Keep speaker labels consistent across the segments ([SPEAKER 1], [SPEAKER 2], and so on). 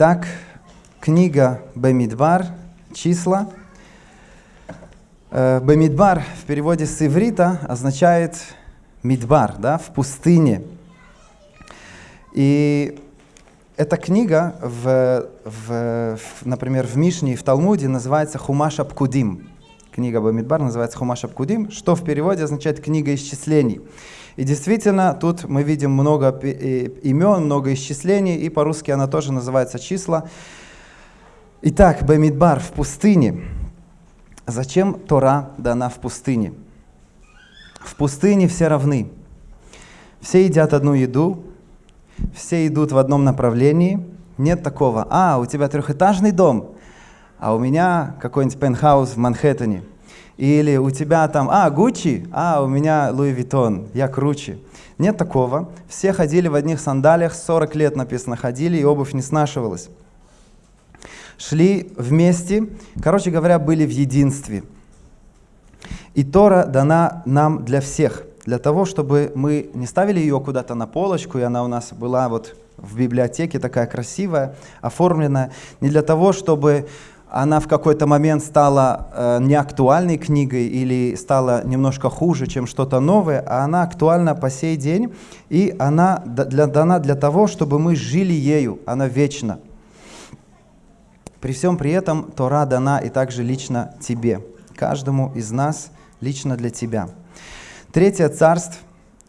[SPEAKER 1] Итак, книга Бемидбар, числа. Э, Бемидбар в переводе с иврита означает Мидбар, да, в пустыне. И эта книга, в, в, например, в Мишне и в Талмуде называется Хумаш Абкудим. Книга Бамидбар называется Хумаш Абкудим, что в переводе означает книга исчислений. И действительно, тут мы видим много имен, много исчислений, и по-русски она тоже называется числа. Итак, Бамидбар в пустыне. Зачем Тора дана в пустыне? В пустыне все равны. Все едят одну еду, все идут в одном направлении. Нет такого, а, у тебя трехэтажный дом, а у меня какой-нибудь пентхаус в Манхэттене. Или у тебя там, а, Гуччи, а, у меня Луи Виттон, я круче. Нет такого. Все ходили в одних сандалиях, 40 лет написано, ходили, и обувь не снашивалась. Шли вместе, короче говоря, были в единстве. И Тора дана нам для всех, для того, чтобы мы не ставили ее куда-то на полочку, и она у нас была вот в библиотеке такая красивая, оформленная, не для того, чтобы она в какой-то момент стала э, неактуальной книгой или стала немножко хуже, чем что-то новое, а она актуальна по сей день, и она для, дана для того, чтобы мы жили ею, она вечна. При всем при этом Тора дана и также лично тебе, каждому из нас, лично для тебя. Третье царство,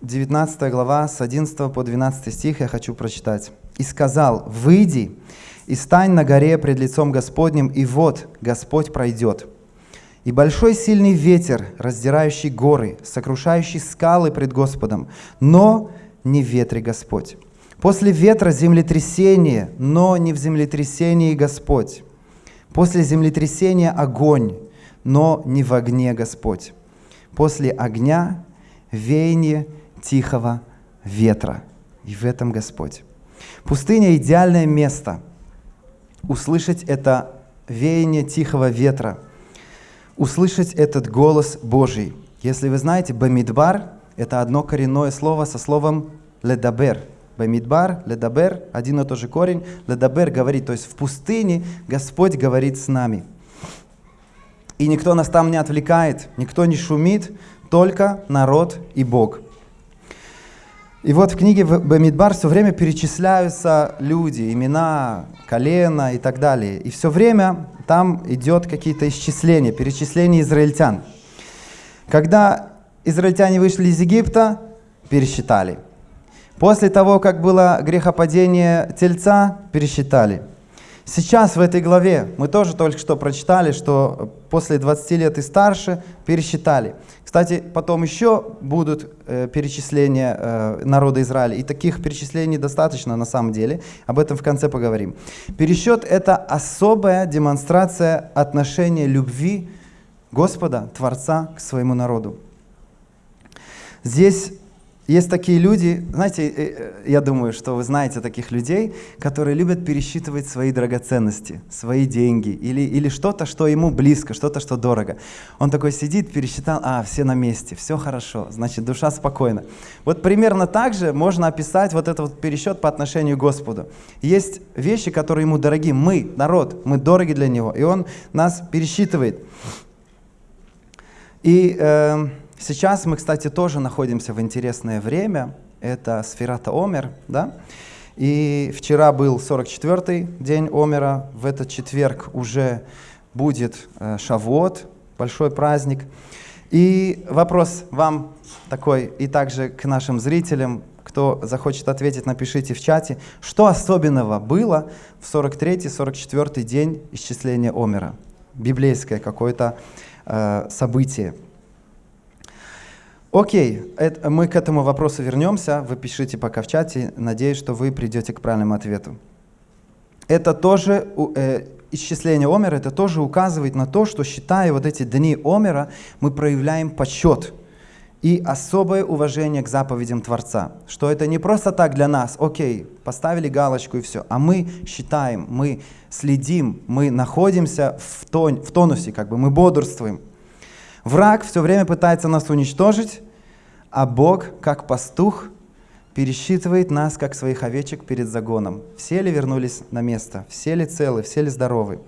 [SPEAKER 1] 19 глава, с 11 по 12 стих я хочу прочитать. «И сказал, выйди, и стань на горе пред лицом Господним, и вот Господь пройдет. И большой сильный ветер, раздирающий горы, сокрушающий скалы пред Господом, но не в ветре Господь. После ветра землетрясение, но не в землетрясении Господь. После землетрясения огонь, но не в огне Господь. После огня веяние тихого ветра. И в этом Господь. Пустыня – идеальное место – услышать это веяние тихого ветра, услышать этот голос Божий. Если вы знаете, Бамидбар – это одно коренное слово со словом ледабер. Бамидбар, ледабер – один и тот же корень. Ледабер говорит, то есть в пустыне Господь говорит с нами. И никто нас там не отвлекает, никто не шумит, только народ и Бог – и вот в книге Бамидбар все время перечисляются люди, имена, колено и так далее. И все время там идет какие-то исчисления, перечисления израильтян. Когда израильтяне вышли из Египта, пересчитали. После того, как было грехопадение тельца, пересчитали. Сейчас в этой главе мы тоже только что прочитали, что после 20 лет и старше пересчитали. Кстати, потом еще будут э, перечисления э, народа Израиля, и таких перечислений достаточно на самом деле, об этом в конце поговорим. Пересчет – это особая демонстрация отношения любви Господа, Творца к своему народу. Здесь есть такие люди, знаете, э, э, я думаю, что вы знаете таких людей, которые любят пересчитывать свои драгоценности, свои деньги или, или что-то, что ему близко, что-то, что дорого. Он такой сидит, пересчитал, а, все на месте, все хорошо, значит, душа спокойна. Вот примерно так же можно описать вот этот вот пересчет по отношению к Господу. Есть вещи, которые ему дороги. Мы, народ, мы дороги для него, и он нас пересчитывает. И... Э, Сейчас мы, кстати, тоже находимся в интересное время. Это сферата Омер, да? И вчера был 44-й день Омера. В этот четверг уже будет э, Шавуот, большой праздник. И вопрос вам такой, и также к нашим зрителям, кто захочет ответить, напишите в чате, что особенного было в 43-44 день исчисления Омера? Библейское какое-то э, событие. Окей, это, мы к этому вопросу вернемся. Вы пишите пока в чате. Надеюсь, что вы придете к правильному ответу. Это тоже, э, исчисление Омера, это тоже указывает на то, что считая вот эти дни Омера, мы проявляем почет и особое уважение к заповедям Творца. Что это не просто так для нас, окей, поставили галочку и все, а мы считаем, мы следим, мы находимся в, тон, в тонусе, как бы мы бодрствуем. Враг все время пытается нас уничтожить, а Бог, как пастух, пересчитывает нас, как своих овечек перед загоном. Все ли вернулись на место? Все ли целы? Все ли здоровы?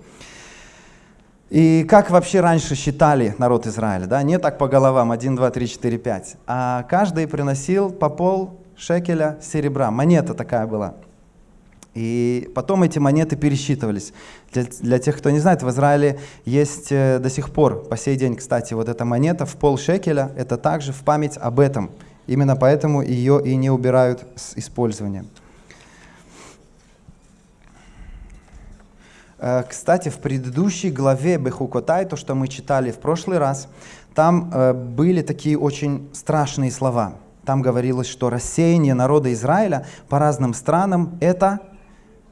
[SPEAKER 1] И как вообще раньше считали народ Израиля? Да? Не так по головам, 1, 2, 3, 4, 5. А каждый приносил по пол шекеля серебра. Монета такая была. И потом эти монеты пересчитывались. Для, для тех, кто не знает, в Израиле есть э, до сих пор, по сей день, кстати, вот эта монета в пол шекеля, это также в память об этом. Именно поэтому ее и не убирают с использования. Э, кстати, в предыдущей главе Бехукотай, то, что мы читали в прошлый раз, там э, были такие очень страшные слова. Там говорилось, что рассеяние народа Израиля по разным странам – это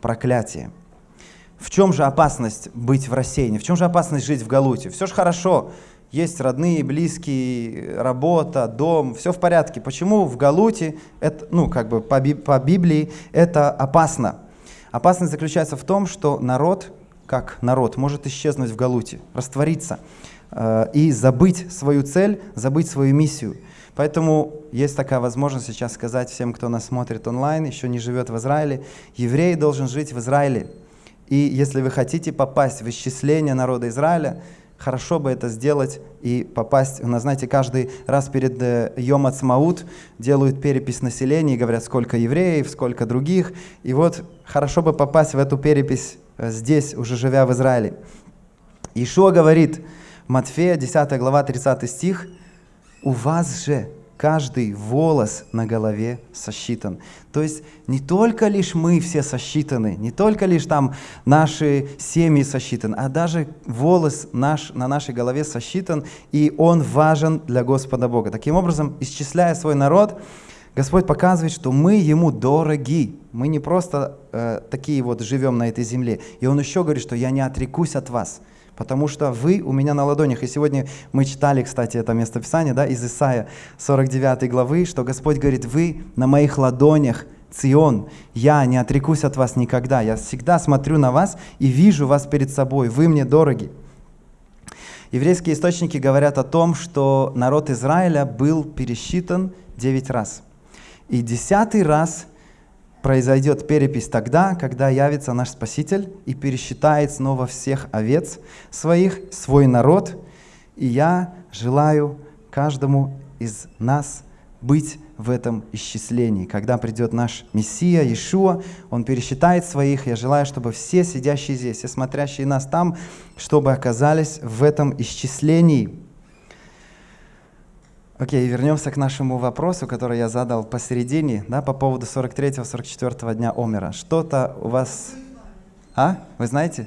[SPEAKER 1] проклятие. В чем же опасность быть в рассеянии? В чем же опасность жить в Галуте? Все же хорошо, есть родные, близкие, работа, дом, все в порядке. Почему в Галуте, это, ну, как бы по, по Библии, это опасно? Опасность заключается в том, что народ, как народ, может исчезнуть в Галуте, раствориться э, и забыть свою цель, забыть свою миссию – Поэтому есть такая возможность сейчас сказать всем, кто нас смотрит онлайн, еще не живет в Израиле, еврей должен жить в Израиле. И если вы хотите попасть в исчисление народа Израиля, хорошо бы это сделать и попасть, у знаете, каждый раз перед э, Йом Ацмаут делают перепись населения и говорят, сколько евреев, сколько других. И вот хорошо бы попасть в эту перепись э, здесь, уже живя в Израиле. Ишуа говорит, Матфея, 10 глава, 30 стих – у вас же каждый волос на голове сосчитан. То есть не только лишь мы все сосчитаны, не только лишь там наши семьи сосчитаны, а даже волос наш на нашей голове сосчитан, и он важен для Господа Бога. Таким образом, исчисляя свой народ, Господь показывает, что мы Ему дороги. Мы не просто э, такие вот живем на этой земле. И Он еще говорит, что я не отрекусь от вас потому что вы у меня на ладонях. И сегодня мы читали, кстати, это местописание да, из Исаия 49 главы, что Господь говорит, вы на моих ладонях, Цион, я не отрекусь от вас никогда, я всегда смотрю на вас и вижу вас перед собой, вы мне дороги. Еврейские источники говорят о том, что народ Израиля был пересчитан 9 раз. И десятый раз произойдет перепись тогда, когда явится наш Спаситель и пересчитает снова всех овец своих, свой народ. И я желаю каждому из нас быть в этом исчислении. Когда придет наш Мессия, Иешуа, Он пересчитает своих. Я желаю, чтобы все сидящие здесь, все смотрящие нас там, чтобы оказались в этом исчислении. Окей, okay, вернемся к нашему вопросу, который я задал посередине, да, по поводу 43-44 дня Омера. Что-то у вас... А? Вы знаете?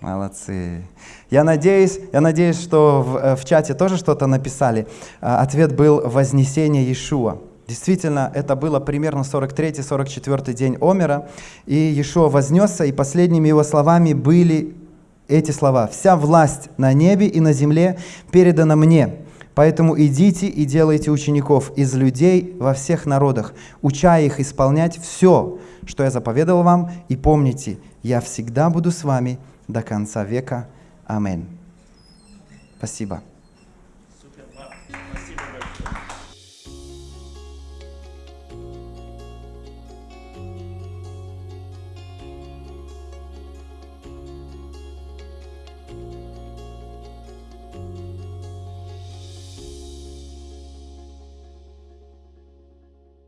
[SPEAKER 1] Молодцы. Я надеюсь, я надеюсь, что в, э, в чате тоже что-то написали. А, ответ был «Вознесение Иешуа». Действительно, это было примерно 43-44 день Омера, и Иешуа вознесся, и последними его словами были эти слова. «Вся власть на небе и на земле передана мне». Поэтому идите и делайте учеников из людей во всех народах, уча их исполнять все, что я заповедал вам, и помните, я всегда буду с вами до конца века. Аминь. Спасибо.